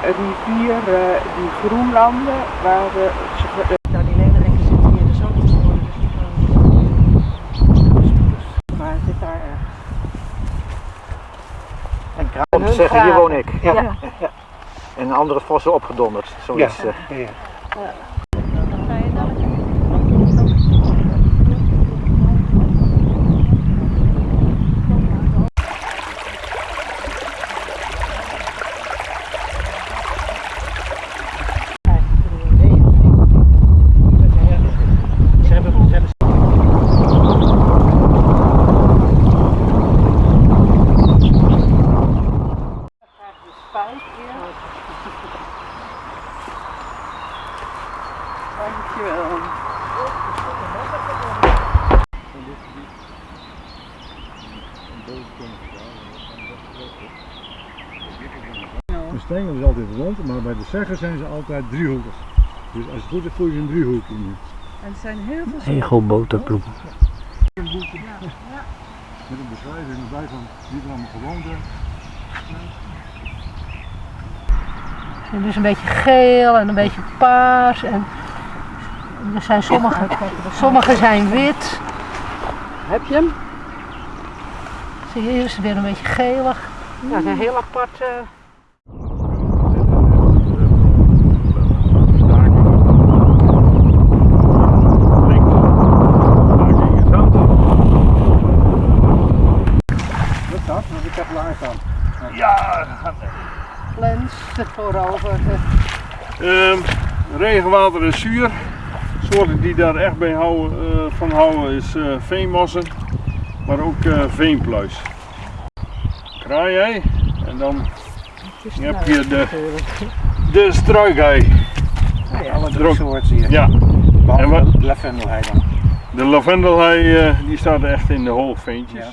rivier, eh, die groenlanden, waar eh, ze, Nou, die zitten hier dus ook te worden. maar hij zit daar ergens. En En Om te zeggen, hier woon ik. Ja. Ja. En andere vossen opgedonderd. Zoiets. Dankjewel. De stengel is altijd rond, maar bij de zeggen zijn ze altijd driehoekig. Dus als het goed is, voel je een driehoek in. En er zijn heel veel Egelboterbloem. Met een beschrijving erbij van wie er allemaal gewoond heeft. Zijn dus een beetje geel en een beetje paars. En er zijn sommige, sommige zijn wit. Heb je hem? Zie je, is het weer een beetje gelig. Ja, het is een heel apart. eh, Dat dat, want ik heb laag aan. Ja, lens voorover. ehm, regenwater is zuur. Soorten die daar echt bij houden, eh, van houden is eh, veenmossen, maar ook eh, veenpluis. Kraaihei en dan heb je de, de struikhei. alle drie soorten hier. Ja, Behalve En wat- de lavendelhei dan. de lavendelhei die staat echt in de hoogveentjes. Ja.